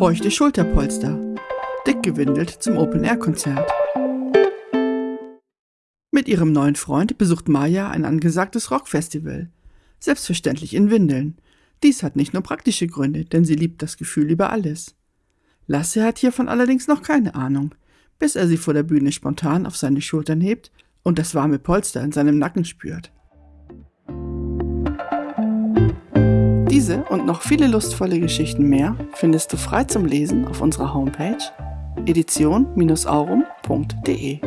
Feuchte Schulterpolster. Dick gewindelt zum Open-Air-Konzert. Mit ihrem neuen Freund besucht Maya ein angesagtes Rockfestival. Selbstverständlich in Windeln. Dies hat nicht nur praktische Gründe, denn sie liebt das Gefühl über alles. Lasse hat hiervon allerdings noch keine Ahnung, bis er sie vor der Bühne spontan auf seine Schultern hebt und das warme Polster in seinem Nacken spürt. Diese und noch viele lustvolle Geschichten mehr findest du frei zum Lesen auf unserer Homepage edition-aurum.de.